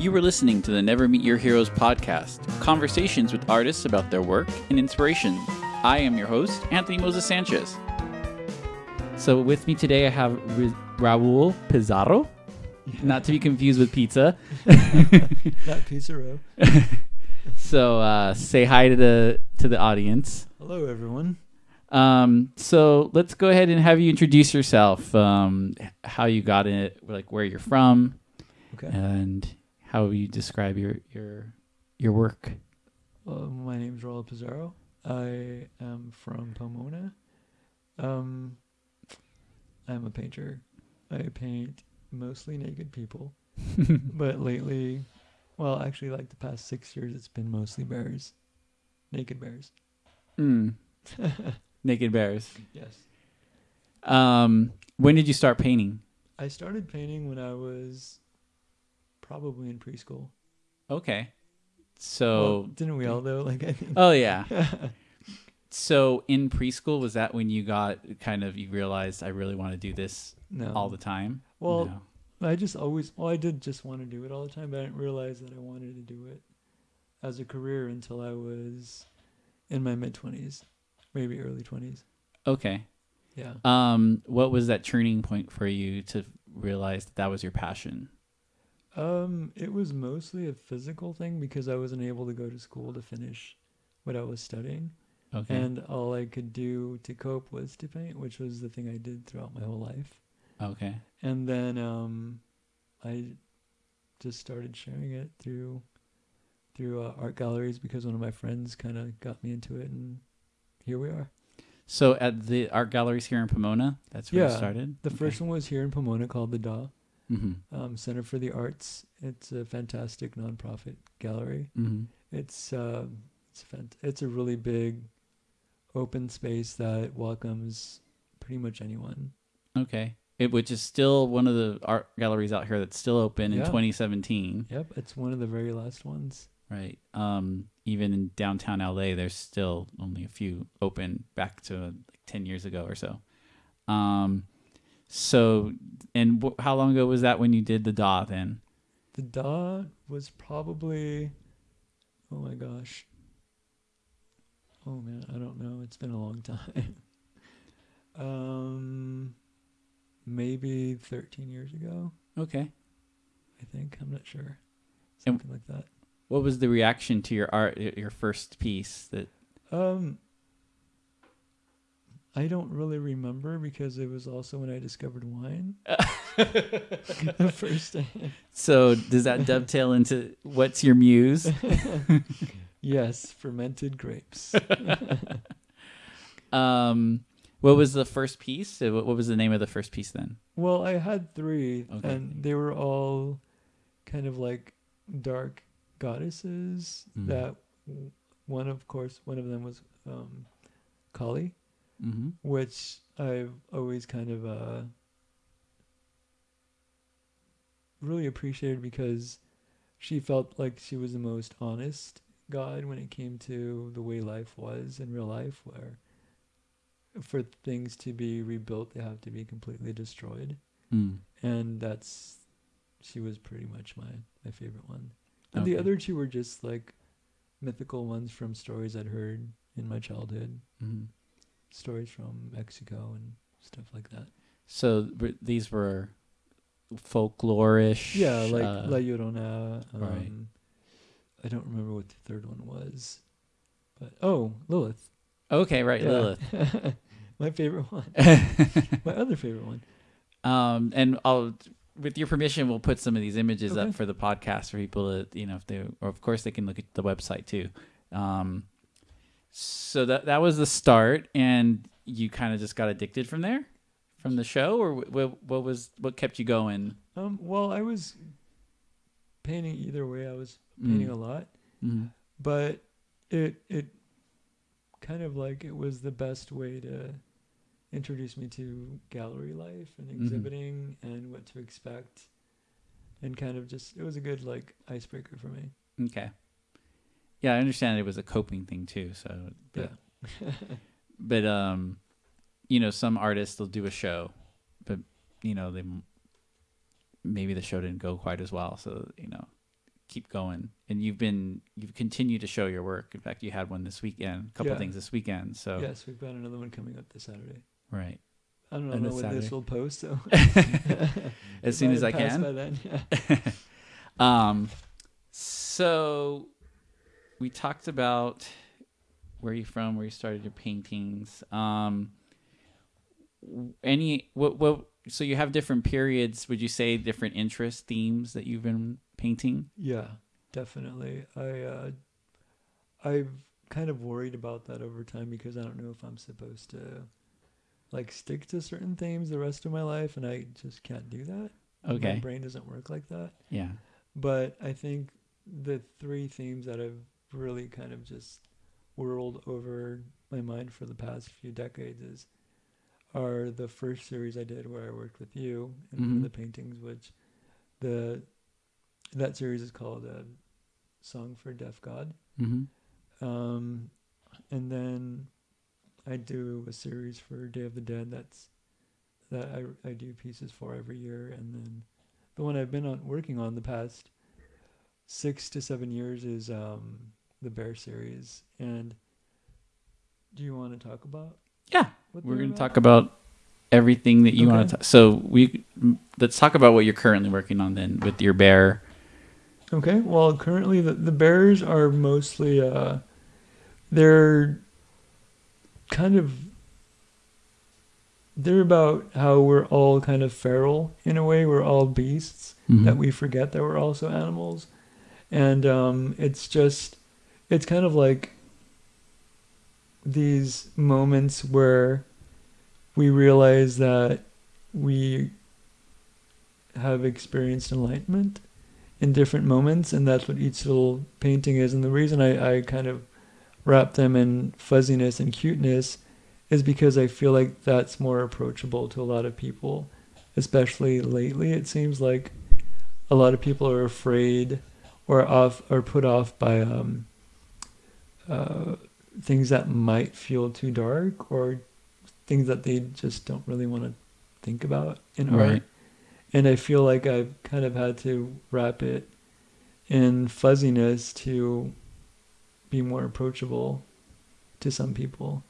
You were listening to the Never Meet Your Heroes podcast, conversations with artists about their work and inspiration. I am your host, Anthony Moses Sanchez. So, with me today, I have Ra- Raul Pizarro, not to be confused with pizza. Not Pizza Row. So, uh, say hi to the to the audience. Hello, everyone. Um, so let's go ahead and have you introduce yourself. Um, how you got it, like where you're from, Okay. and how you describe your your your work. Well, my is Raul Pizarro. I am from Pomona. Um, I'm a painter. I paint mostly naked people, but lately, well, actually, like the past six years, it's been mostly bears, naked bears. Mm. Naked bears. Yes. Um, when did you start painting? I started painting when I was probably in preschool. Okay. Well, So, didn't we all though? Like, I think. oh yeah. So in preschool, was that when you got kind of you realized I really want to do this no. all the time? Well, No. I just always, well, I did just want to do it all the time, but I didn't realize that I wanted to do it as a career until I was in my mid 20s, maybe early 20s. okay. Yeah. Um, what was that turning point for you to realize that that was your passion? Um, it was mostly a physical thing because I wasn't able to go to school to finish what I was studying. Okay. And all I could do to cope was to paint, which was the thing I did throughout my whole life. okay. And then um, I just started sharing it through through uh, art galleries because one of my friends kind of got me into it, and here we are. So at the art galleries here in Pomona, that's where you Yeah, started. The first one was here in Pomona called the dA Mm-hmm. um, Center for the Arts. It's a fantastic nonprofit gallery. Mm-hmm. It's uh, it's fant- it's a really big open space that welcomes pretty much anyone. Okay. It which is still one of the art galleries out here that's still open in Yeah. 2017. Yep, it's one of the very last ones. Right. Um, even in downtown LA, there's still only a few open back to like 10 years ago or so. Um, so, and wh- how long ago was that when you did the dA then? The dA was probably, oh my gosh. Oh man, I don't know. It's been a long time. um, maybe 13 years ago, Okay. I think. I'm not sure. And- Something like that. What was the reaction to your art, your first piece that, Um, I don't really remember because it was also when I discovered wine. the first time. so does that dovetail into what's your muse? Yes, fermented grapes. Um, what was the first piece? Uh, What what was the name of the first piece then? Well, I had three, Okay. and they were all kind of like dark goddesses. Mm. That one, of course, one of them was um, Kali, Mm-hmm. which I've always kind of uh, really appreciated because she felt like she was the most honest god when it came to the way life was in real life, where for things to be rebuilt, they have to be completely destroyed. Mm. and that's she was pretty much my my favorite one. And the other two were just like mythical ones from stories i'd heard in my childhood. Hmm stories from mexico and stuff like that So these were folklorish. yeah like uh, la llorona um, right. i don't remember what the third one was but oh lilith okay, right, Yeah. Lilith. my favorite one my other favorite one Um, and I'll, with your permission, we'll put some of these images Okay. up for the podcast for people to, you know, if they, or of course they can look at the website too. Um, so that that was the start, and you kind of just got addicted from there, from the show, or what, what was what kept you going? um well i was painting either way i was painting Mm. a lot Mm-hmm. but it it kind of like it was the best way to introduce me to gallery life and Mhm. exhibiting and what to expect and kind of just it was a good like icebreaker for me Okay. Yeah, I understand it was a coping thing too. So, but, but um, you know, some artists will do a show, but you know they maybe the show didn't go quite as well. So you know, keep going. And you've been you've continued to show your work. In fact, you had one this weekend, a couple Yeah. things this weekend. So Yes, we've got another one coming up this Saturday. right. I don't know this when Saturday. this will post, so As soon as I can. By then, yeah. Um, so we talked about where you from, where you started your paintings. Um, any what what? So you have different periods. Would you say different interest themes that you've been painting? Yeah, definitely. I uh, I've kind of worried about that over time because I don't know if I'm supposed to like stick to certain themes the rest of my life, and I just can't do that. Okay, My brain doesn't work like that. Yeah. But I think the three themes that have really kind of just whirled over my mind for the past few decades is are the first series I did where I worked with you Mhm. of the paintings, which the that series is called a "Song for Deaf God," Mm-hmm. um, and then I do a series for Day of the Dead. That's that I I do pieces for every year, and then the one I've been on working on the past six to seven years is um, the Bear series. And do you want to talk about? Yeah. We're going to talk about everything that you want Okay. to. So we let's talk about what you're currently working on then with your bear. Okay. Well, currently the, the bears are mostly uh they're kind of they're about how we're all kind of feral in a way. We're all beasts Mhm. that we forget that we're also animals. And um it's just it's kind of like these moments where we realize that we have experienced enlightenment in different moments, and that's what each little painting is. And the reason I, I kind of wrap them in fuzziness and cuteness is because I feel like that's more approachable to a lot of people, especially lately. It seems like a lot of people are afraid or off or put off by um, uh, things that might feel too dark or things that they just don't really want to think about in art Right. and I feel like I've kind of had to wrap it in fuzziness to be more approachable to some people.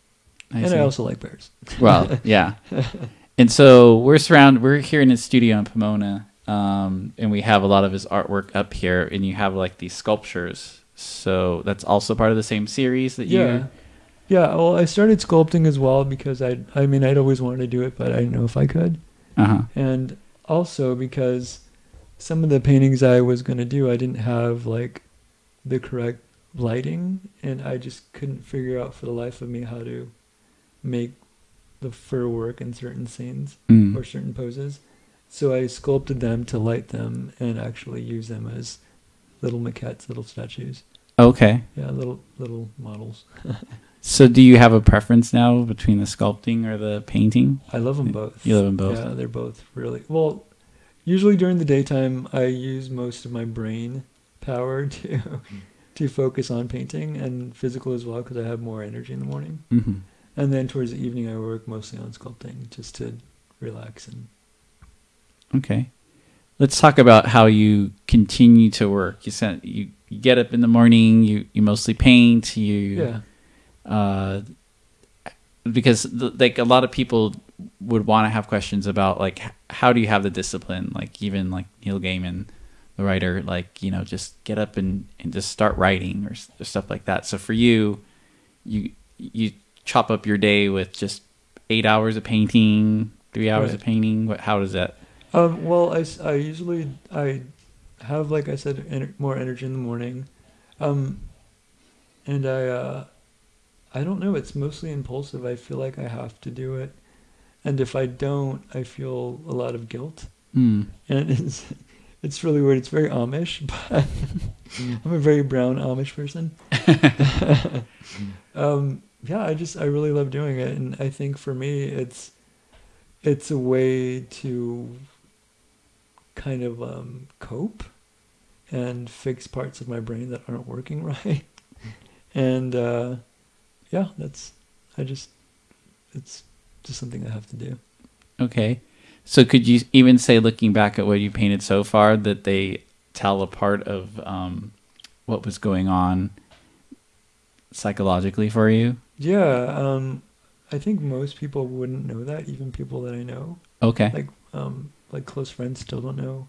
I and see. I also like bears. well, yeah. And so we're surrounded. We're here in his studio in Pomona, um, and we have a lot of his artwork up here. And you have like these sculptures. So that's also part of the same series that you. Yeah. Yeah, well, I started sculpting as well because I I mean, I'd always wanted to do it, but I didn't know if I could. Uh huh. And also because some of the paintings I was going to do, I didn't have like the correct lighting and I just couldn't figure out for the life of me how to make the fur work in certain scenes Mm. or certain poses. So I sculpted them to light them and actually use them as little maquettes, little statues. Okay. Yeah, little little models. So do you have a preference now between the sculpting or the painting? I love them both. You love them both. Yeah, they're both really well. Usually during the daytime, I use most of my brain power to to focus on painting and physical as well because I have more energy in the morning. Mm-hmm. And then towards the evening, I work mostly on sculpting just to relax and Okay. Let's talk about how you continue to work. You said you, you get up in the morning. You you mostly paint. You yeah. uh, because like a lot of people would want to have questions about like h- how do you have the discipline like even like neil gaiman the writer like you know just get up and, and just start writing or, or stuff like that so for you you you chop up your day with just eight hours of painting three hours of painting what how does that Um, well, I usually I have like I said ener- more energy in the morning, um, and I uh, I don't know. It's mostly impulsive. I feel like I have to do it, and if I don't, I feel a lot of guilt, mm, and it's it's really weird. It's very Amish, but I'm a very brown Amish person. um, yeah, I just I really love doing it, and I think for me it's it's a way to kind of um, cope and fix parts of my brain that aren't working right, and uh, yeah, that's I just it's just something I have to do. okay so could you even say looking back at what you painted so far that they tell a part of um, what was going on psychologically for you? Yeah, um, I think most people wouldn't know that, even people that I know. Okay. Like, um, like close friends still don't know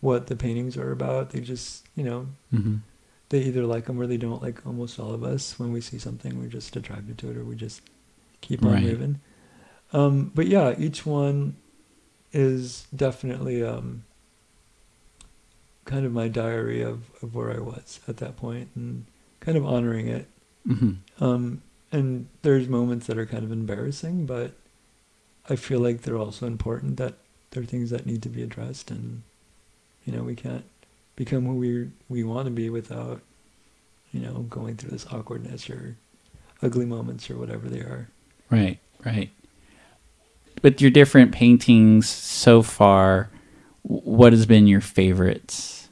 what the paintings are about. They just, you know, hmm they either like them or they don't. Like almost all of us, when we see something, we're just attracted to it, or we just keep on Right. moving. Um, but yeah, each one is definitely um, kind of my diary of, of where I was at that point, and kind of honoring it. hmm Um, and there's moments that are kind of embarrassing, but I feel like they're also important. That they're things that need to be addressed, and you know, we can't become who we we want to be without, you know, going through this awkwardness or ugly moments or whatever they are. Right, right. With your different paintings so far, what has been your favorites?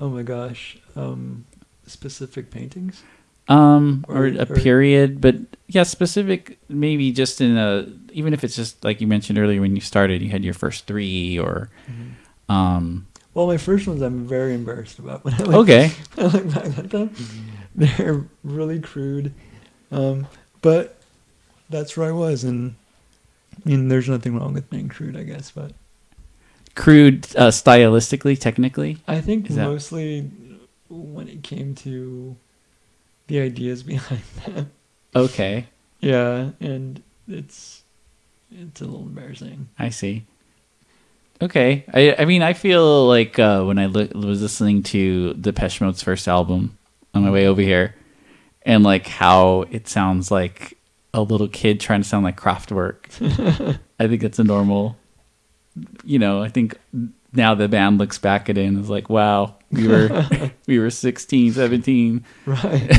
Oh my gosh, um, specific paintings. Um, or, Or- a or- period, but yeah, specific. Maybe just in a, even if it's just like you mentioned earlier when you started, you had your first three, or um. Well, my first ones I'm very embarrassed about. When I look, Okay. when I look back at them, they're really crude, um, but that's where I was, and I mean, there's nothing wrong with being crude, I guess. But Crude, uh, stylistically, technically. I think Is that- mostly when it came to the ideas behind that. Okay, yeah, and it's it's a little embarrassing. I see. Okay, I I mean I feel like uh, when I li- was listening to Depeche Mode's first album on my way over here, and like how it sounds like a little kid trying to sound like Kraftwerk. I think it's a normal. You know, I think now the band looks back at it and is like, "Wow, we were we were 16, 17. Right.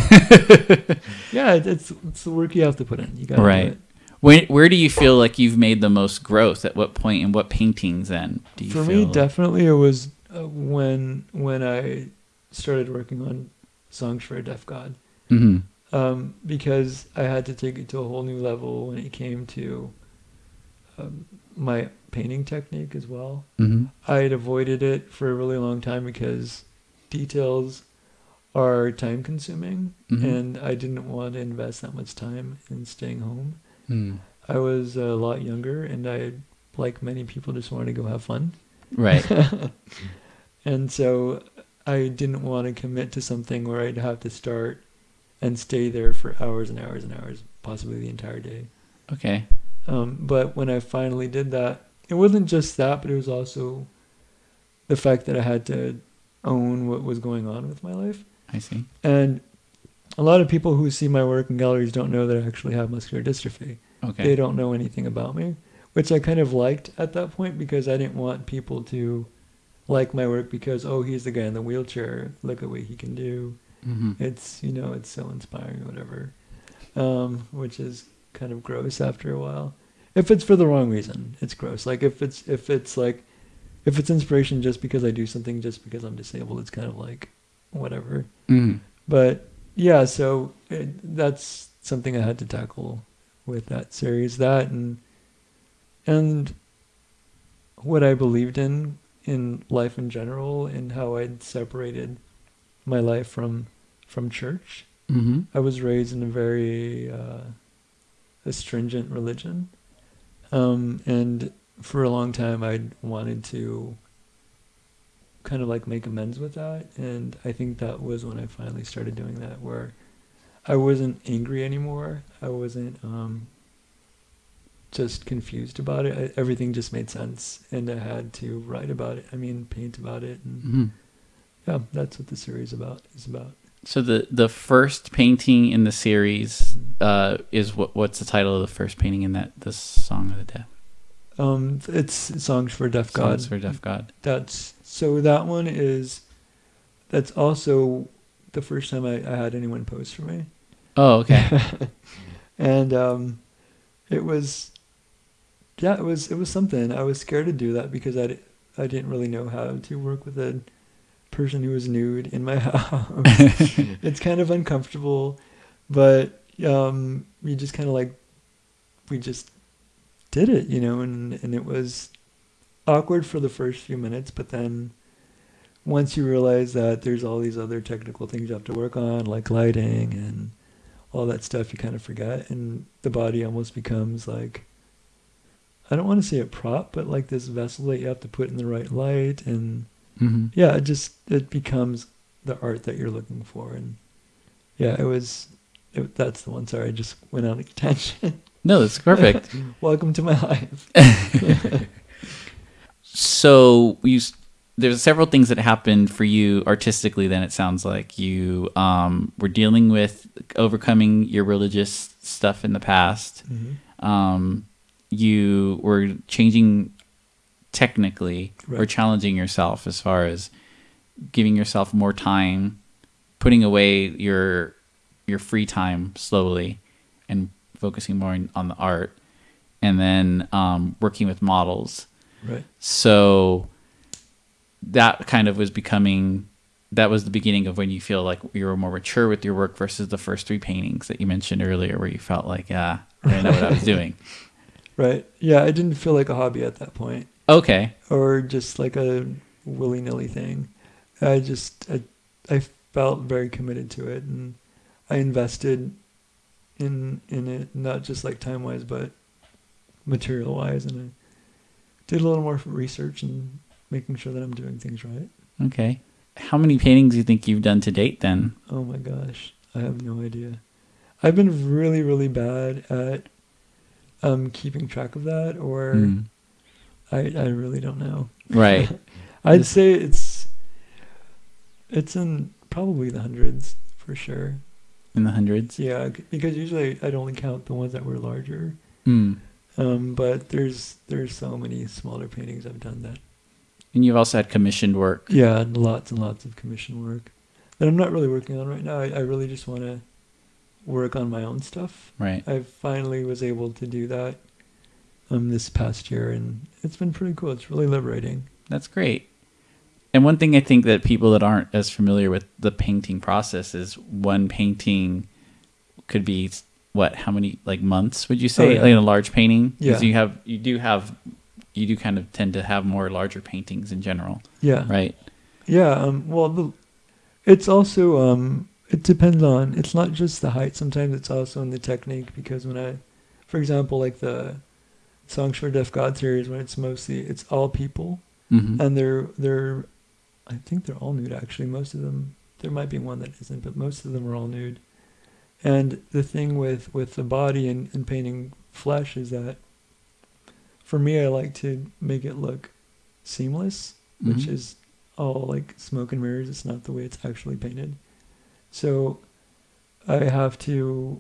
yeah, it's it's the work you have to put in. You got Right. When, where do you feel like you've made the most growth? At what point in what paintings? Then do you For me, definitely it was uh, when when I started working on songs for a deaf god, hmm um, because I had to take it to a whole new level when it came to um, my painting technique as well. hmm I had avoided it for a really long time because details are time consuming, Mhm. and I didn't want to invest that much time in staying home. Mm. I was a lot younger, and I, like many people, just wanted to go have fun. Right. and so I didn't want to commit to something where I'd have to start and stay there for hours and hours and hours, possibly the entire day. Okay. Um, but when I finally did that, it wasn't just that, but it was also the fact that I had to own what was going on with my life. I see. And a lot of people who see my work in galleries don't know that I actually have muscular dystrophy. Okay. They don't know anything about me, which I kind of liked at that point because I didn't want people to like my work because oh he's the guy in the wheelchair look at what he can do hmm it's you know it's so inspiring or whatever um, which is kind of gross after a while. If it's for the wrong reason it's gross. Like if it's if it's like if it's inspiration just because i do something just because i'm disabled it's kind of like whatever. Mm. but yeah so it, that's something i had to tackle with that series that and and what i believed in in life in general and how i'd separated my life from from church. Hmm i was raised in a very uh, astringent religion. Um, and for a long time i wanted to kind of like make amends with that. And i think that was when i finally started doing that where i wasn't angry anymore. I wasn't um, just confused about it. I, everything just made sense and i had to write about it. I mean paint about it and hmm yeah that's what the series about is about So the the first painting in the series uh, is what? What's the title of the first painting in that? The song of the deaf. um it's songs for deaf god Songs for deaf God. That's so that one is that's also the first time I, I had anyone pose for me. Oh, okay. and um it was yeah, it was it was something. I was scared to do that because I, I didn't really know how to work with a person who was nude in my house. it's kind of uncomfortable, but um you just kind of like we just did it, you know, and and it was awkward for the first few minutes, but then once you realize that there's all these other technical things you have to work on, like lighting and all that stuff, you kind of forget, and the body almost becomes like I don't want to say a prop, but like this vessel that you have to put in the right light, and Mm-hmm. yeah, it just it becomes the art that you're looking for, and yeah, it was. It, that's the one. Sorry, I just went on a tangent. No, that's perfect. Welcome to my life. so you there's several things that happened for you artistically then it sounds like you um, were dealing with overcoming your religious stuff in the past Mm-hmm. um, you were changing technically or challenging yourself as far as giving yourself more time putting away your your free time slowly and focusing more on, on the art and then um, working with models Right. so that kind of was becoming that was the beginning of when you feel like you were more mature with your work versus the first three paintings that you mentioned earlier where you felt like yeah i know what i was doing Right. Yeah, I didn't feel like a hobby at that point, okay or just like a willy nilly thing. I just I, I felt very committed to it, and I invested in in it not just like time wise, but material wise, and I did a little more research and making sure that I'm doing things right. okay how many paintings do you think you've done to date then Oh my gosh, I have no idea. I've been really really bad at um keeping track of that, or Hmm. I I really don't know. right I'd This- say it's it's in probably the hundreds for sure. in the hundreds Yeah, because usually I'd only count the ones that were larger. mm. Um, but there's there's so many smaller paintings I've done that. and you've also had commissioned work Yeah, and lots and lots of commission work that I'm not really working on right now. I, I really just want to work on my own stuff. right I finally was able to do that um this past year, and it's been pretty cool. It's really liberating. That's great. And one thing I think that people that aren't as familiar with the painting process is one painting could be what? How many like months would you say? Oh, yeah. Like in a large painting? Because Yeah. you have you do have you do kind of tend to have more larger paintings in general, Yeah. right? Yeah, um, well, the, it's also um, it depends on. It's not just the height. Sometimes it's also in the technique. Because when I, for example, like the songs for Deaf God series, when it's mostly it's all people, Mm-hmm. and they're they're, I think they're all nude. Actually, most of them. There might be one that isn't, but most of them are all nude. And the thing with with the body and, and painting flesh is that, for me, I like to make it look seamless which Mhm. is all like smoke and mirrors. It's not the way it's actually painted. So I have to.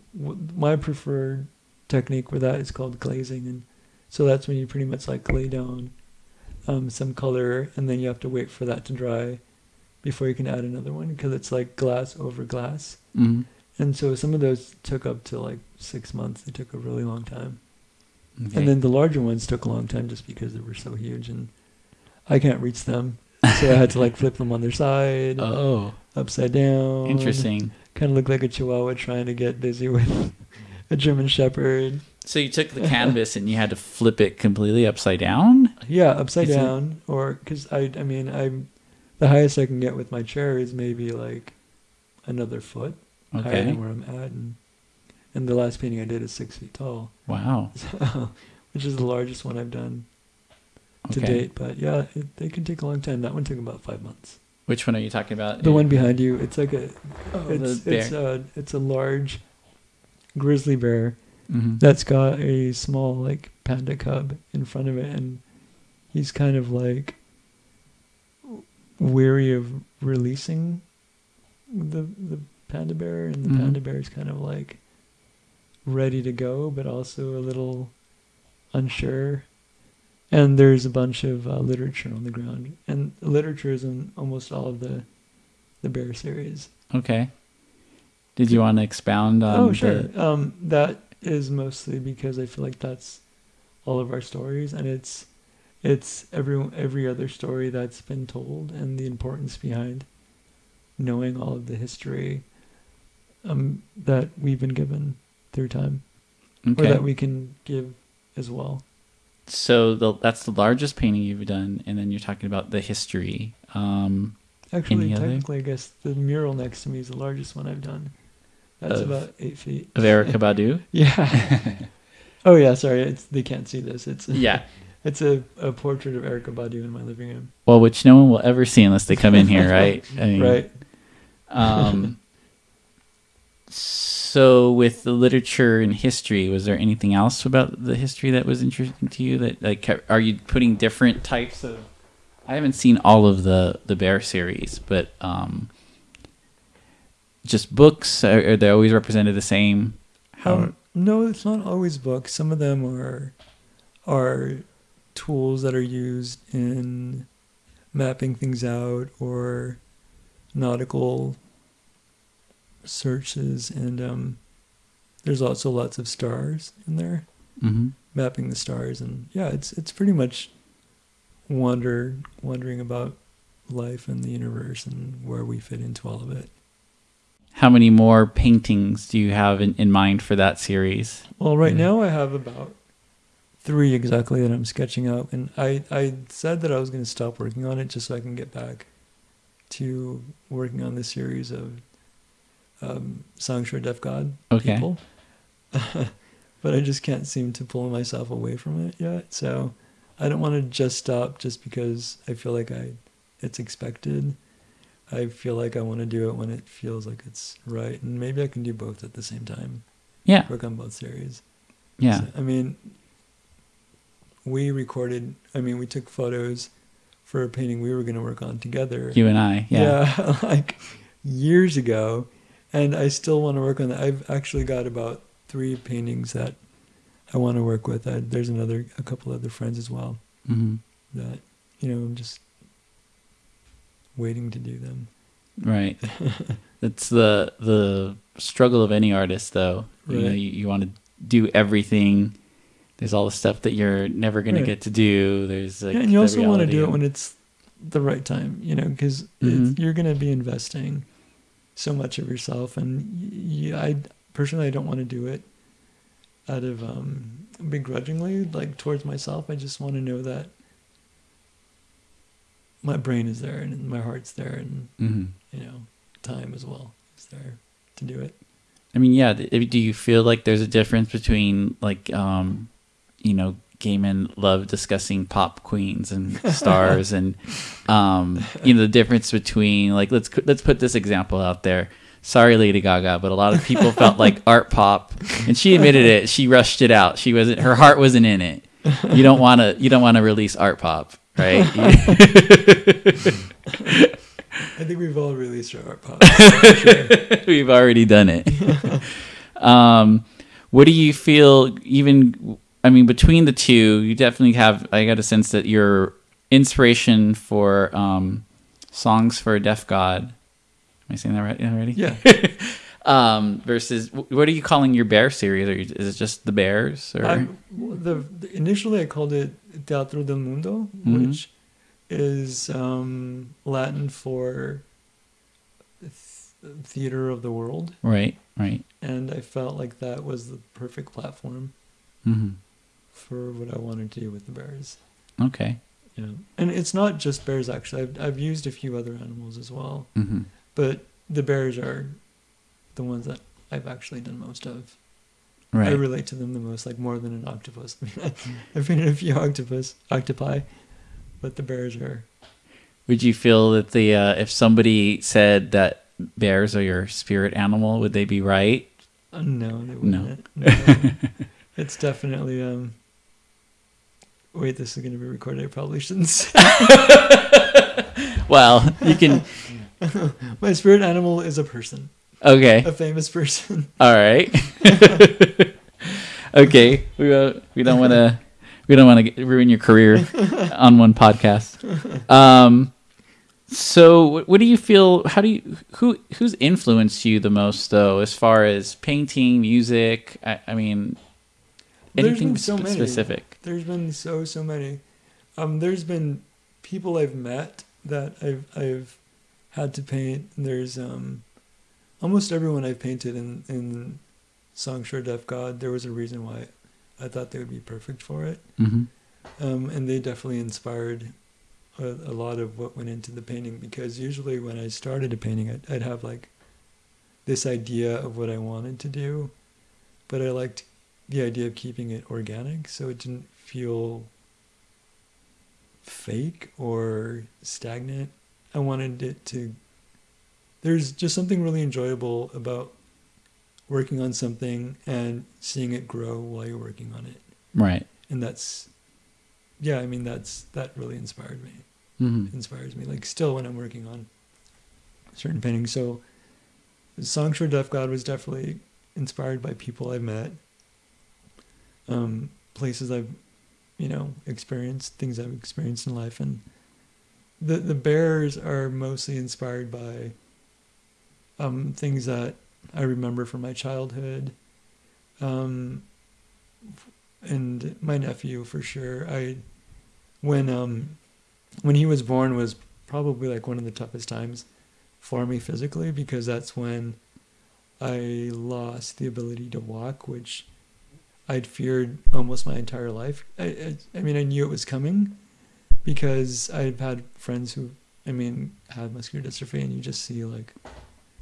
My preferred technique with that is called glazing, and so that's when you pretty much like lay down um, some color, and then you have to wait for that to dry before you can add another one because it's like glass over glass. hmm And so some of those took up to like six months. They took a really long time. Okay. And then the larger ones took a long time just because they were so huge and I can't reach them. So I had to like flip them on their side, oh, upside down. interesting. Kind of look like a chihuahua trying to get busy with a German shepherd. So you took the canvas and you had to flip it completely upside down. Yeah, upside Is it- down. Or because I, I mean, I'm the highest I can get with my chair is maybe like another foot higher than where I'm at. And, and the last painting I did is six feet tall, Wow. which is the largest one I've done to Okay. date. But yeah, it, they can take a long time. That one took about five months. Which one are you talking about? The one behind you, it's like a, Oh, it's it's a it's a large grizzly bear Mhm. that's got a small like panda cub in front of it, and he's kind of like weary of releasing the the panda bear, and the Mhm. panda bear is kind of like ready to go, but also a little unsure. And there's a bunch of uh, literature on the ground, and literature is in almost all of the the bear series. Okay. Did you want to expound on? oh, the- sure. Um, that is mostly because I feel like that's all of our stories, and it's it's every every other story that's been told, and the importance behind knowing all of the history um, that we've been given through time, or that we can give as well. so the, that's the largest painting you've done, and then you're talking about the history. Um, Actually, Any other? technically, I guess the mural next to me is the largest one I've done. That's Of- about eight feet. Of Erykah Badu? Yeah. oh yeah, sorry. It's they can't see this. It's yeah. It's a, a portrait of Erykah Badu in my living room. Well, which no one will ever see unless they come in here, right? I mean, Right. Um, so, with the literature and history, was there anything else about the history that was interesting to you? That like, are you putting different types of? I haven't seen all of the the Bear series, but um, just books are, are they always represented the same? How? Um, no, it's not always books. Some of them are are tools that are used in mapping things out or nautical searches and um, there's also lots of stars in there hmm mapping the stars and yeah it's it's pretty much wonder wondering about life and the universe and where we fit into all of it How many more paintings do you have in, in mind for that series? Well, right Yeah. now I have about three exactly that I'm sketching out, and I I said that I was going to stop working on it just so I can get back to working on this series of um, songs for deaf god Okay. people. but I just can't seem to pull myself away from it yet. So I don't want to just stop just because I feel like I it's expected. I feel like I want to do it when it feels like it's right, and maybe I can do both at the same time. Yeah, Work on both series. yeah. So, I mean, we recorded. I mean, we took photos for a painting we were going to work on together. You and I, yeah. Yeah, like years ago, and I still want to work on that. I've actually got about three paintings that I want to work with. I, there's another, a couple other friends as well hmm that you know I'm just waiting to do them. Right. It's the the struggle of any artist, though. You know, Right. you, you want to do everything. There's all the stuff that you're never going Right. to get to do. There's like yeah, and you also want to do it when it's the right time, you know, because Mhm. you're going to be investing so much of yourself, and y- y- I personally I don't want to do it out of um, begrudgingly, like towards myself. I just want to know that my brain is there and my heart's there, and Mhm. you know, time as well is there to do it. I mean, yeah. Do you feel like there's a difference between like, um, you know, gay men love discussing pop queens and stars, and um, you know, the difference between like let's let's put this example out there. Sorry, Lady Gaga, but a lot of people felt like art pop, and she admitted it. She rushed it out. She wasn't. Her heart wasn't in it. You don't want to. You don't want to release art pop, right? I think we've all released our art pop. sure. We've already done it. um, what do you feel? Even, I mean, between the two, you definitely have. I got a sense that your inspiration for um, songs for a deaf god. Am I saying that right already? Yeah. Um, versus, what are you calling your bear series? Or is it just the bears? Or I'm, the, the initially I called it Teatro del Mundo, Mhm. which is um, Latin for th- theater of the world, right, right. and I felt like that was the perfect platform hmm for what I wanted to do with the bears. Okay. Yeah, and it's not just bears actually. I've I've used a few other animals as well, hmm but the bears are the ones that I've actually done most of. Right. I relate to them the most, like more than an octopus. I've been in a few octopus, octopi, but the bears are. Would you feel that the uh, if somebody said that bears are your spirit animal, would they be right? Uh, no, they wouldn't. No. it's definitely. um Wait, this is going to be recorded. I probably shouldn't say. Well, you can. My spirit animal is a person, Okay. a famous person. All right. okay. We don't. We don't want to. We don't want to ruin your career on one podcast. Um. So, what, do you feel? How do you? Who who's influenced you the most, though, as far as painting, music? I, I mean, anything so many. specific? There's been so so many. Um, there's been people I've met that I've I've had to paint. There's um, almost everyone I've painted in in Songs for Deaf God. There was a reason why I thought they would be perfect for it. hmm Um, and they definitely inspired a, a lot of what went into the painting because usually when I started a painting, I'd, I'd have like this idea of what I wanted to do, but I liked the idea of keeping it organic so it didn't feel fake or stagnant. I wanted it to. There's just something really enjoyable about working on something and seeing it grow while you're working on it. Right. And that's, yeah, I mean, that's, that really inspired me, Mm-hmm. inspires me. Like, still when I'm working on certain paintings. So, Songs for Deaf God was definitely inspired by people I've met, um, places I've, you know, experienced, things I've experienced in life. And the, the bears are mostly inspired by um, things that I remember from my childhood. Um, and my nephew for sure. I when um when he was born was probably like one of the toughest times for me physically because that's when I lost the ability to walk, which I'd feared almost my entire life. I, I, I mean, I knew it was coming because I've had friends who, I mean, had muscular dystrophy, and you just see like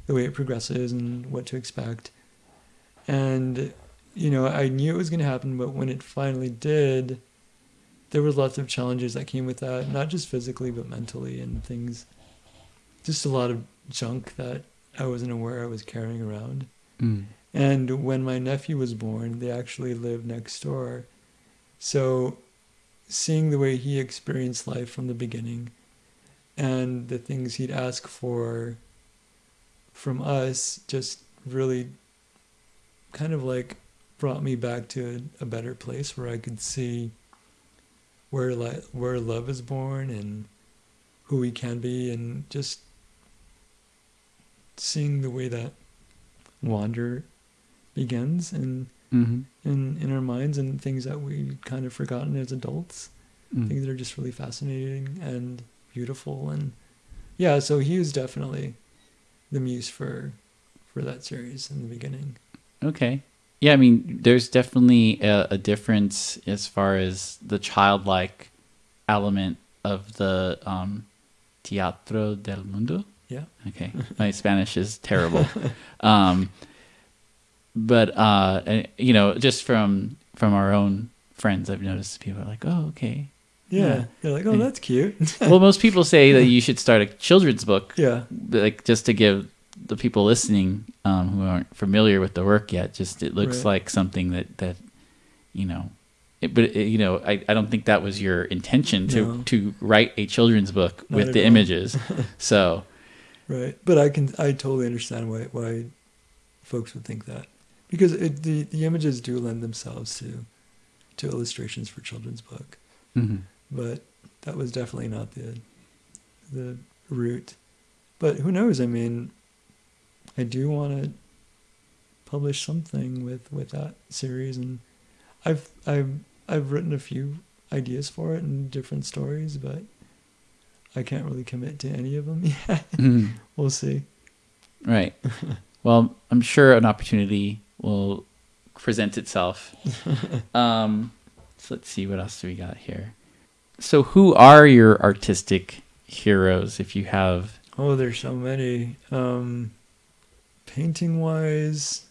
the way it progresses and what to expect. And you know, I knew it was going to happen, but when it finally did, there was lots of challenges that came with that, not just physically but mentally and things. Just a lot of junk that I wasn't aware I was carrying around. Mm. And when my nephew was born, they actually lived next door. So seeing the way he experienced life from the beginning and the things he'd ask for from us just really kind of like brought me back to a, a better place where I could see where li- where love is born and who we can be and just seeing the way that wander begins and Mm-hmm. in in our minds and things that we kind of forgotten as adults Mm. things that are just really fascinating and beautiful and yeah so he was definitely the muse for for that series in the beginning Okay. Yeah, I mean, there's definitely a, a difference as far as the childlike element of the um, Teatro del Mundo. yeah Okay, my Spanish is terrible. Um, but uh, you know, just from from our own friends, I've noticed people are like, "Oh, okay." Yeah, Yeah. they're like oh that's cute well, most people say that you should start a children's book, yeah like just to give the people listening um, who aren't familiar with the work yet. Just it looks Right. like something that that you know. It, but it, you know, I, I don't think that was your intention to No. to write a children's book Not with the all. images. so right but i can i totally understand why why folks would think that because it, the the images do lend themselves to to illustrations for children's book mhm. But that was definitely not the the route. But who knows? I mean, I do want to publish something with with that series, and I've I've I've written a few ideas for it and different stories, but I can't really commit to any of them yet. Mhm. we'll see. Right. Well, I'm sure an opportunity will present itself. Um, so let's see what else do we got here. So, who are your artistic heroes? If you have, Oh, there's so many. Um, painting wise,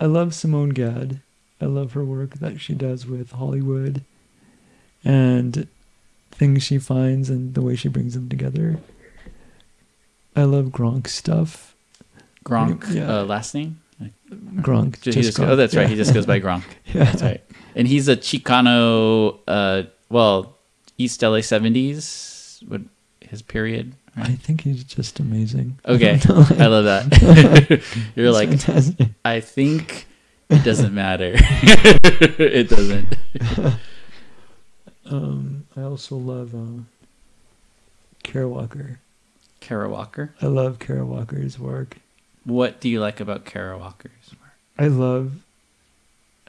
I love Simone Gad. I love her work that she does with Hollywood and things she finds and the way she brings them together. I love Gronk stuff. Gronk, Yeah. uh, last name? Gronk. Just just- oh, that's right. yeah. He just goes by Gronk. yeah. That's right. And he's a Chicano, uh, well, East LA 70s, what his period. I think he's just amazing. Okay. I love that. You're like, fantastic. I think it doesn't matter. it doesn't. Um, I also love uh, Kara Walker. Kara Walker. I love Kara Walker's work. What do you like about Kara Walker's work? I love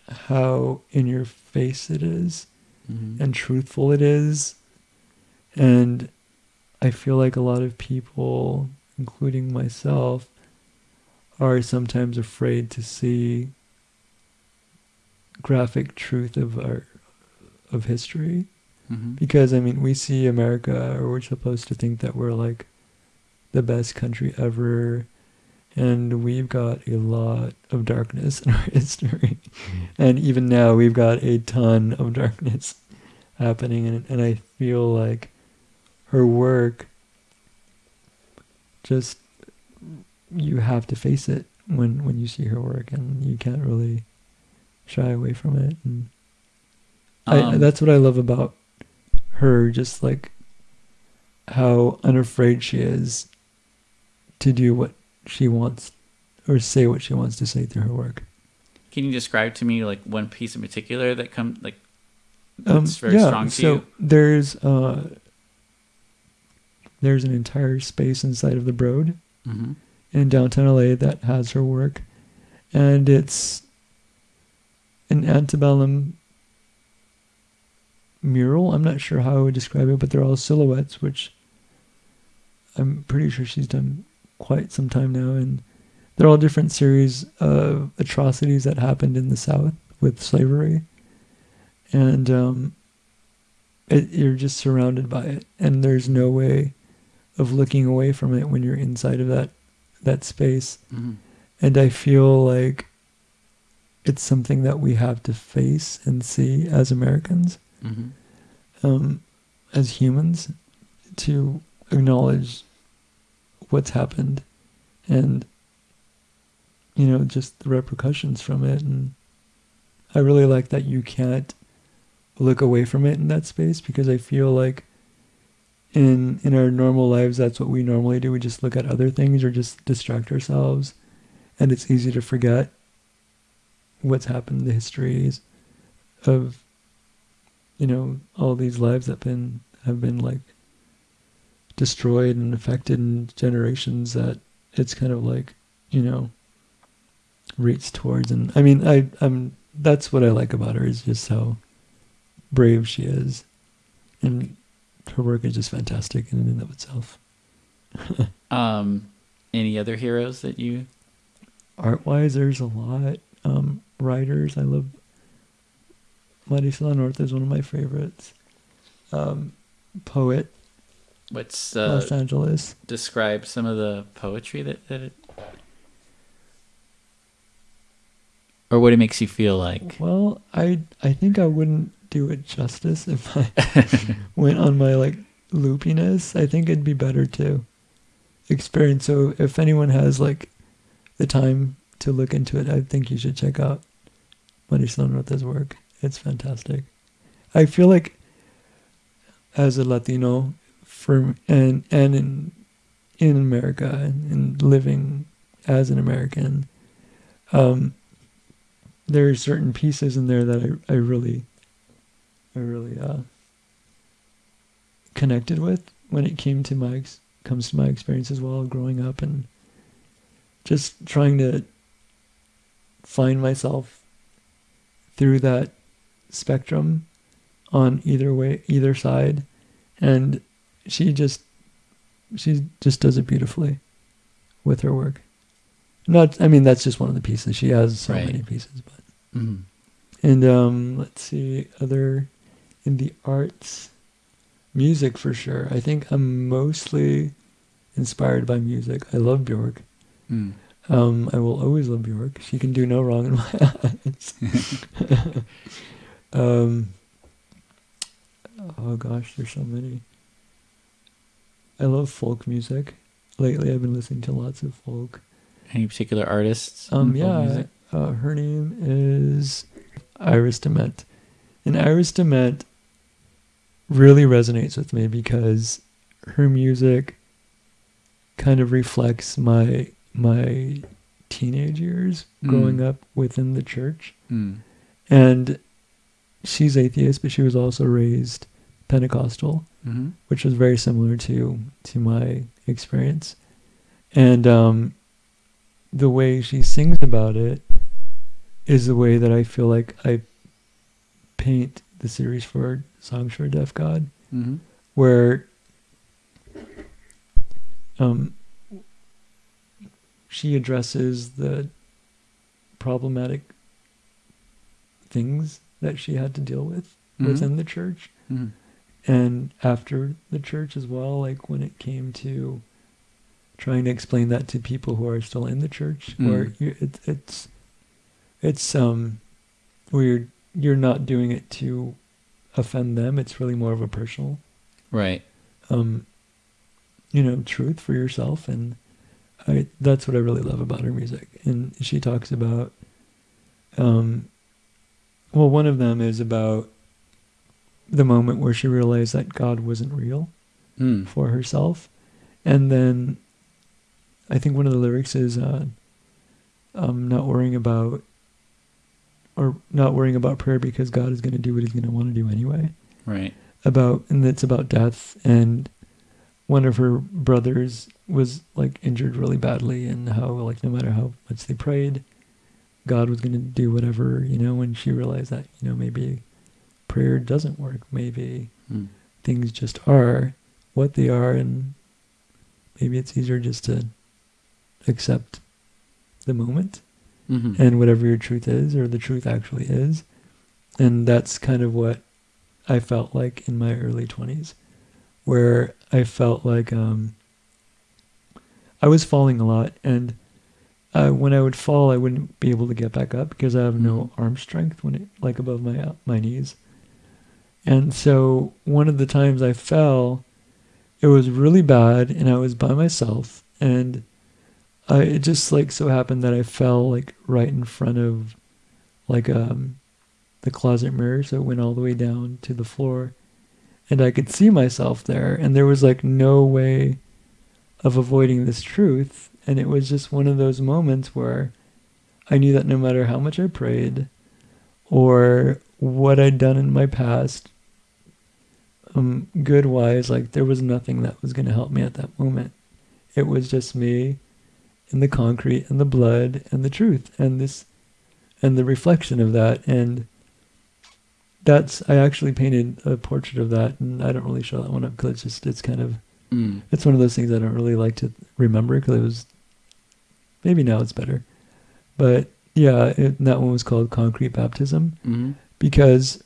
how in your face it is Mhm. and truthful it is. And I feel like a lot of people, including myself, are sometimes afraid to see graphic truth of our of history. Mm-hmm. because I mean we see America or we're supposed to think that we're like the best country ever and we've got a lot of darkness in our history and even now we've got a ton of darkness happening and and I feel like her work just you have to face it when when you see her work and you can't really shy away from it and I, Um, that's what I love about her, just like how unafraid she is to do what she wants or say what she wants to say through her work. Can you describe to me like one piece in particular that come like Um, yeah, so you? there's uh, there's an entire space inside of the Broad Mm-hmm. in downtown LA that has her work, and it's an antebellum mural. I'm not sure how I would describe it, but they're all silhouettes, which I'm pretty sure she's done quite some time now, and they're all different series of atrocities that happened in the South with slavery, and um, it, you're just surrounded by it, and there's no way of looking away from it when you're inside of that that space Mm-hmm. and i feel like it's something that we have to face and see as americans Mm-hmm. um, as humans to acknowledge what's happened and you know just the repercussions from it and i really like that you can't look away from it in that space because i feel like in in our normal lives that's what we normally do. We just look at other things or just distract ourselves. And it's easy to forget what's happened the histories of you know all these lives that been have been like destroyed and affected in generations that it's kind of like you know reach towards. And i mean i i'm that's what i like about her is just how brave she is and her work is just fantastic in and of itself Um, any other heroes that you? art wise there's a lot um writers i love Marisela Norte is one of my favorites um poet What's los uh, angeles describe some of the poetry that that it, or what it makes you feel like? well i i think i wouldn't do it justice if i went on my like loopiness i think it'd be better to experience. So if anyone has like the time to look into it i think you should check out Marisela Norte's work. It's fantastic. I feel like as a latino for and and in in america and, and living as an american um there are certain pieces in there that i, I really i really uh connected with when it came to my ex- comes to my experience as well growing up and just trying to find myself through that spectrum on either way either side and she just she just does it beautifully with her work not i mean that's just one of the pieces she has so Right. many pieces but Mm-hmm. and um let's see other in the arts music for sure. I think i'm mostly inspired by music. I love bjork. Mm. um i will always love bjork. She can do no wrong in my eyes. Um oh gosh there's so many. I love folk music. Lately i've been listening to lots of folk. Any particular artists? um, yeah, uh, her name is Iris DeMent, and Iris DeMent really resonates with me because her music kind of reflects my my teenage years growing Mm. up within the church, Mm. and she's atheist, but she was also raised Pentecostal Mm-hmm. which was very similar to to my experience and um the way she sings about it is the way that I feel like I paint the series for Songs for a Deaf God Mm-hmm. where um she addresses the problematic things that she had to deal with Mm-hmm. within the church Mm-hmm. and after the church as well, like when it came to trying to explain that to people who are still in the church, Mm. where it, it's it's um where you're you're not doing it to offend them. It's really more of a personal Right. um, you know, truth for yourself, and I that's what I really love about her music. And she talks about, um, well, one of them is about the moment where she realized that God wasn't real Mm. for herself, and then I think one of the lyrics is, uh, um, not worrying about. Or not worrying about prayer because God is going to do what He's going to want to do anyway Right. about and it's about death and one of her brothers was like injured really badly and how like no matter how much they prayed god was going to do whatever you know when she realized that you know maybe prayer doesn't work maybe Mm. things just are what they are and maybe it's easier just to accept the moment hmm and whatever your truth is or the truth actually is. And that's kind of what i felt like in my early 20s where i felt like um, i was falling a lot. And uh, when i would fall i wouldn't be able to get back up because i have no arm strength when it like above my uh, my knees. And so one of the times i fell it was really bad and i was by myself. And I, it just like so happened that I fell like right in front of like um the closet mirror, so it went all the way down to the floor, and I could see myself there, and there was like no way of avoiding this truth, and it was just one of those moments where I knew that no matter how much I prayed, or what I'd done in my past, um, good wise, like there was nothing that was going to help me at that moment. It was just me and the concrete and the blood and the truth and this and the reflection of that and that's I actually painted a portrait of that and I don't really show that one up because it's just it's kind of Mm. it's one of those things I don't really like to remember because it was maybe now it's better but yeah it, that one was called concrete baptism hmm because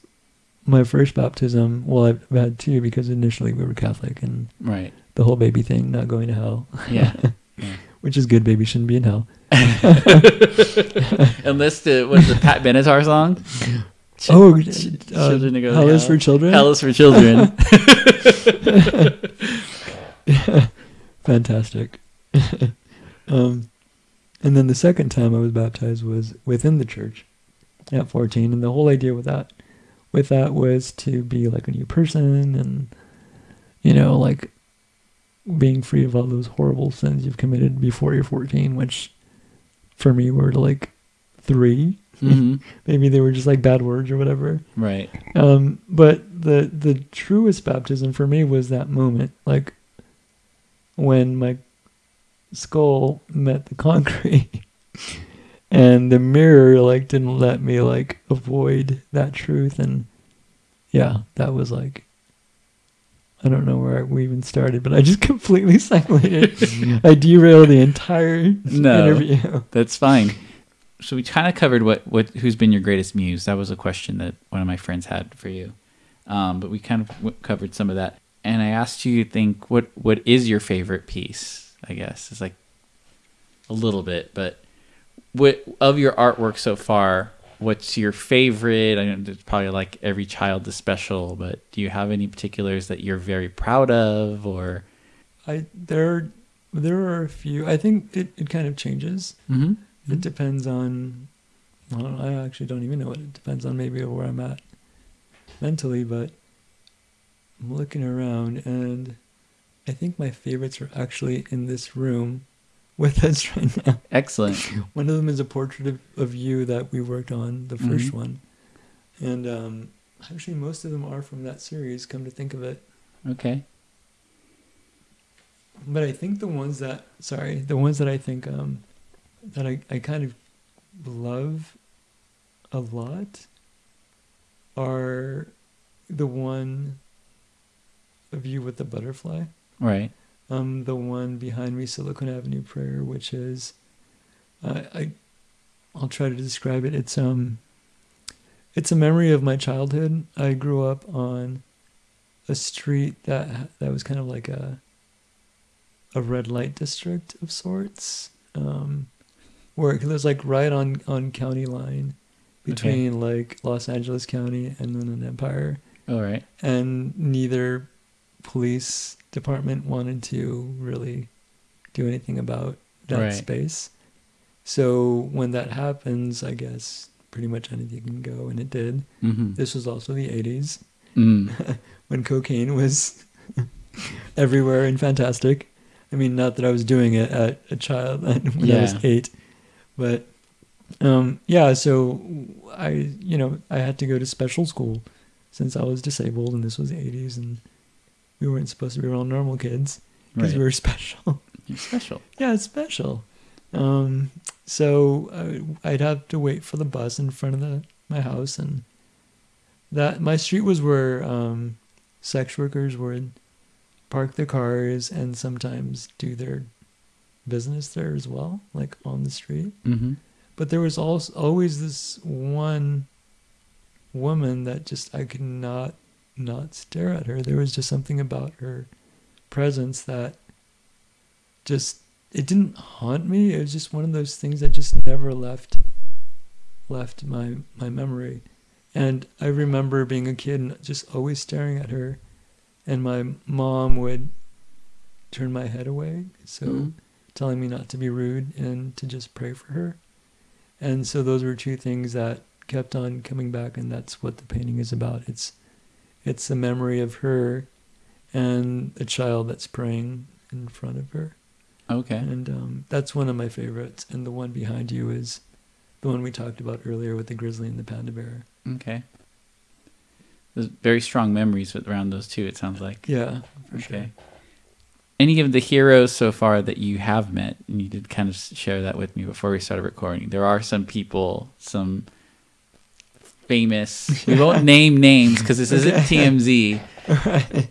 my first baptism well I've had two because initially we were Catholic and Right. the whole baby thing not going to hell Yeah. which is good baby shouldn't be in hell Unless the what's the Pat Benatar song? Ch- oh, ch- uh, children to go to hell is for children. Hell is for children. Fantastic. um, and then the second time I was baptized was within the church at 14, and the whole idea with that, with that was to be like a new person, and you know, like being free of all those horrible sins you've committed before you're 14, which for me were like three. hmm Maybe they were just like bad words or whatever. Right. Um, but the the truest baptism for me was that moment, like when my skull met the concrete, and the mirror like didn't let me like avoid that truth, and yeah, that was like. I don't know where we even started, but I just completely segmented. I derailed the entire No. interview. That's fine. So we kind of covered what, what who's been your greatest muse. That was a question that one of my friends had for you. Um, but we kind of w- covered some of that. And I asked you to think what what is your favorite piece? I guess it's like a little bit, but what of your artwork so far? What's your favorite? I know there's probably like every child is special, but do you have any particulars that you're very proud of, or? I there there are a few. I think it, it kind of changes. Mm-hmm. It depends on. I, don't, I actually don't even know what it depends on. Maybe where I'm at mentally, but I'm looking around and I think my favorites are actually in this room with us right now. Excellent. One of them is a portrait of, of you that we worked on, the 1st Mhm. one, and um, actually most of them are from that series. Come to think of it, Okay. but I think the ones that sorry, the ones that I think um, that I, I kind of love a lot are the one of you with the butterfly. Right. Um, the one behind me, Silicon Avenue Prayer, which is, uh, I, I'll try to describe it. It's um, it's a memory of my childhood. I grew up on a street that that was kind of like a a red light district of sorts, um, where it was like right on on county line between like Los Angeles County and then an Empire, All right. and neither police department wanted to really do anything about that Right. space. So when that happens, I guess pretty much anything can go, and it did. Mm-hmm. This was also the 80s Mm. when cocaine was everywhere and fantastic. I mean, not that I was doing it at a child when I was eight, but um, yeah. So I, you know, I had to go to special school since I was disabled, and this was the 80s, and we weren't supposed to be real normal kids because Right. we were special. You're special. yeah, it's special. Um, so I, I'd have to wait for the bus in front of the my house, and that my street was where um, sex workers would park their cars and sometimes do their business there as well, like on the street. Mm-hmm. But there was also always this one woman that just I could not not stare at her. There was just something about her presence that just it didn't haunt me. It was just one of those things that just never left left my my memory. And I remember being a kid and just always staring at her and my mom would turn my head away. So Mhm. telling me not to be rude and to just pray for her. And so those were two things that kept on coming back and that's what the painting is about. It's it's a memory of her and a child that's praying in front of her. Okay. And um, that's one of my favorites. And the one behind you is the one we talked about earlier with the grizzly and the panda bear. Okay. There's very strong memories around those two. It sounds like. Yeah, for sure. Okay. Any of the heroes so far that you have met, and you did kind of share that with me before we started recording. There are some people, some famous. We won't name names because this isn't TMZ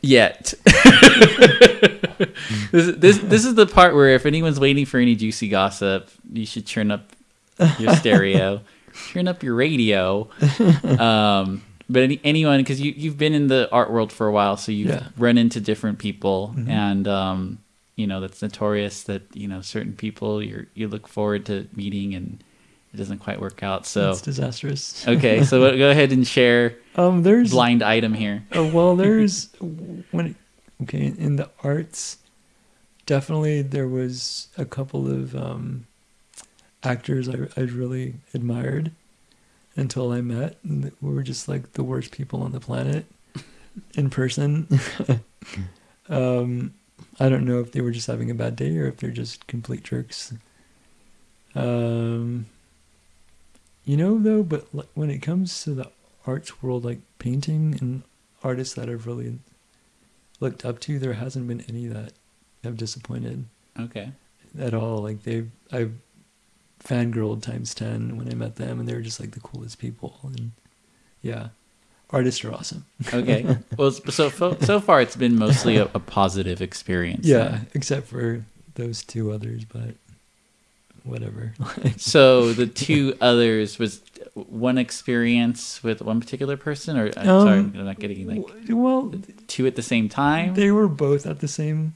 yet. this, this this is the part where if anyone's waiting for any juicy gossip, you should turn up your stereo, turn up your radio. Um, but any, anyone, because you you've been in the art world for a while, so you've Yeah. run into different people, Mhm. and um, you know that's notorious that you know certain people you you look forward to meeting and it doesn't quite work out. So it's disastrous. okay, so go ahead and share Um, there's blind item here. Oh, well, there's when it, okay in the arts, definitely there was a couple of um, actors I I really admired until I met. And we were just like the worst people on the planet in person. um, I don't know if they were just having a bad day or if they're just complete jerks. Um, you know though, but when it comes to the arts world, like painting and artists that I've really looked up to, there hasn't been any that have disappointed Okay. at all. Like they've, I've fangirled times ten when I met them, and they were just like the coolest people. And yeah, artists are awesome. Okay. well, so so so far it's been mostly a, a positive experience. Yeah, then. except for those two others, but whatever. So the two others was one experience with one particular person, or I'm sorry, Um, I'm not getting like well, two at the same time. they were both at the same.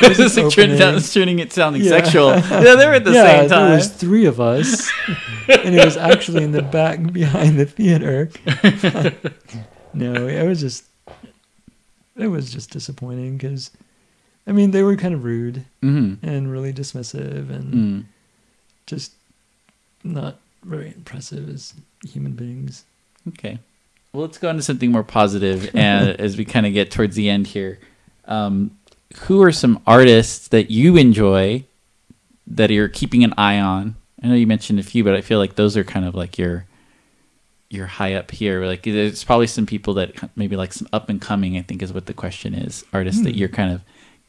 this is like turning, turning it sounding Yeah. sexual. Yeah, they were at the yeah, same time. there was three of us, and it was actually in the back behind the theater. no, it was just, it was just disappointing because, I mean, they were kind of rude hmm and really dismissive and Mm. Just not very impressive as human beings. Okay. Well, let's go on to something more positive and as we kind of get towards the end here. Um, who are some artists that you enjoy that you're keeping an eye on? I know you mentioned a few, but I feel like those are kind of like your your high up here. Like there's probably some people that maybe like some up and coming. I think is what the question is. Artists that Hmm. you're kind of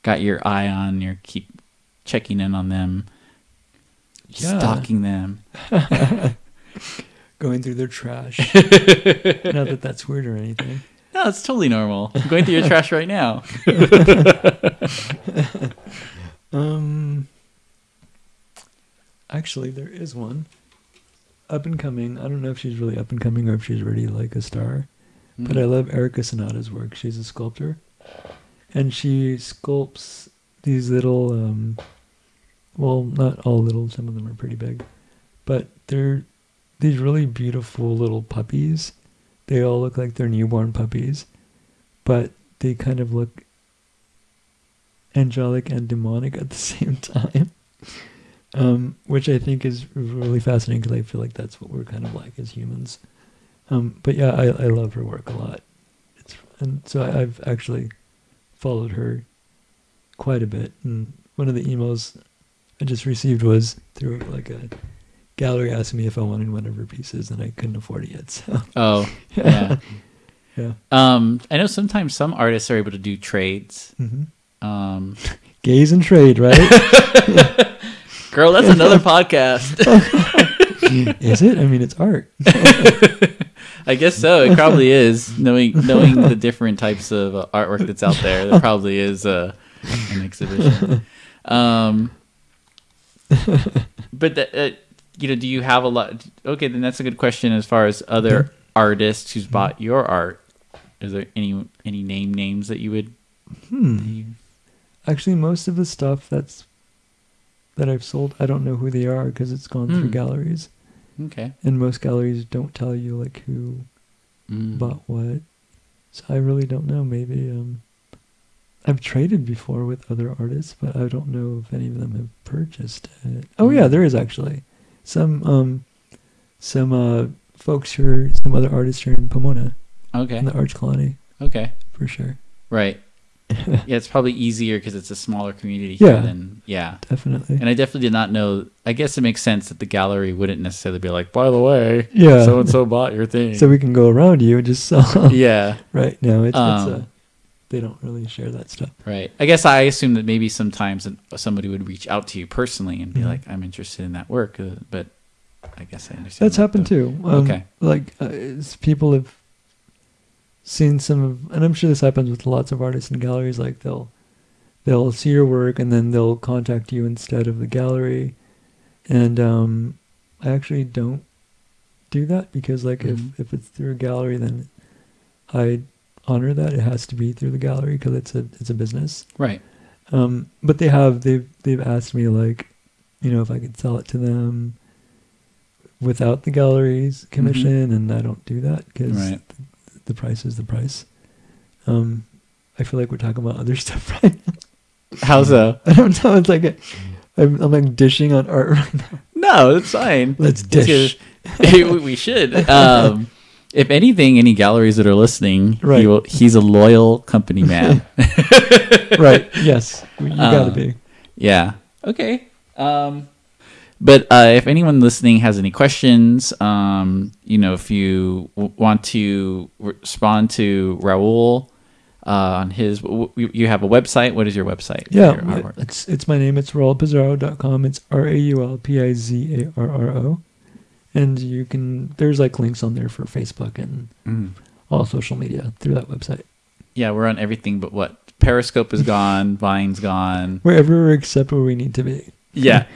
got your eye on. You're keep checking in on them, Yeah. stalking them. Going through their trash. not that that's weird or anything. No, it's totally normal. I'm going through your trash right now. Um, actually, there is one up and coming. I don't know if she's really up and coming or if she's already like a star. But I love Erika Sanada's work. She's a sculptor, and she sculpts these little, um, well, not all little. Some of them are pretty big, but they're these really beautiful little puppies. They all look like they're newborn puppies, but they kind of look angelic and demonic at the same time. Um, which I think is really fascinating because I feel like that's what we're kind of like as humans. Um, but yeah, I, I love her work a lot. It's and so I, I've actually followed her quite a bit. And one of the emails I just received was through like a gallery asking me if I wanted one of her pieces, and I couldn't afford it yet. So Oh, yeah. yeah, um, I know sometimes some artists are able to do trades. hmm Um, gaze and trade, right? girl, that's another podcast. Is it? I mean, it's art. I guess so. It probably is. Knowing knowing the different types of uh, artwork that's out there, there probably is uh, an exhibition. Um, but the, uh, you know, do you have a lot? Okay, then that's a good question. As far as other artists who's bought your art, is there any any name names that you would? Hmm. Actually, most of the stuff that's that I've sold, I don't know who they are because it's gone through Hmm. galleries, Okay. and most galleries don't tell you like who Mm. bought what. So I really don't know. Maybe um, I've traded before with other artists, but I don't know if any of them have purchased it. Oh yeah, Mm. there is actually some um, some uh, folks who are some other artists here in Pomona Okay. in the Arts Colony Okay. for sure. Right. yeah, it's probably easier because it's a smaller community here Yeah. than yeah. Definitely. And I definitely did not know. I guess it makes sense that the gallery wouldn't necessarily be like, by the way, Yeah. so and so bought your thing. so we can go around you and just sell. yeah, right. No, it's, it's Um, uh, they don't really share that stuff. right. I guess I assume that maybe sometimes somebody would reach out to you personally and be Mhm. like, I'm interested in that work, uh, but I guess I understand. That's that, happened though. too. Um, Okay. Like uh, people have seen some of, and I'm sure this happens with lots of artists in galleries. Like they'll they'll see your work and then they'll contact you instead of the gallery. And um, I actually don't do that because like Mhm. if if it's through a gallery, then I honor that it has to be through the gallery because it's a it's a business. Right. Um, but they have they've they've asked me like, you know, if I could sell it to them without the gallery's commission, and I don't do that because Mm-hmm. Right. the, the price is the price. Um, I feel like we're talking about other stuff, right? How so? I don't know. It's like a, I'm, I'm like dishing on art right now. No, it's fine. Let's dish. we should. Um, if anything, any galleries that are listening, he Right. will, he's a loyal company man. right? Yes, you gotta Um, be. Yeah. Okay. Um, but uh, if anyone listening has any questions, um, you know, if you w- want to respond to Raul uh, on his, w- w- you have a website. What is your website? Yeah, your it's it's my name. It's raulpizarro.com. It's R A U L P I Z A R R O, and you can there's like links on there for Facebook and Mm. all social media through that website. Yeah, we're on everything but what Periscope is gone, Vine's gone. Wherever except where we need to be. Yeah.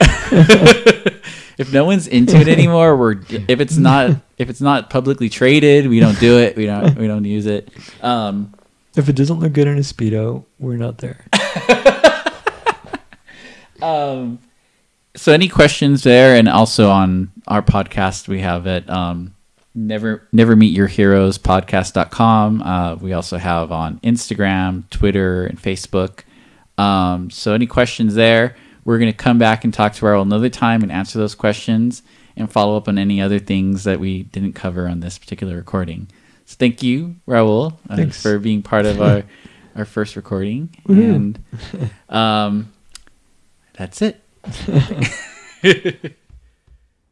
if no one's into it anymore, we're if it's not if it's not publicly traded, we don't do it. We don't we don't use it. Um, If it doesn't look good in a speedo, we're not there. um, so any questions there, and also on our podcast, we have it. Um, never never meet your heroes podcast.com. Uh, we also have on Instagram, Twitter, and Facebook. Um, so any questions there, we're going to come back and talk to Raul another time and answer those questions and follow up on any other things that we didn't cover on this particular recording. So thank you, Raul, uh, Thanks. for being part of our our first recording. And um, that's it.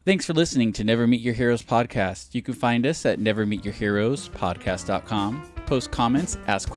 Thanks for listening to Never Meet Your Heroes podcast. You can find us at nevermeetyourheroespodcast.com. Post comments, ask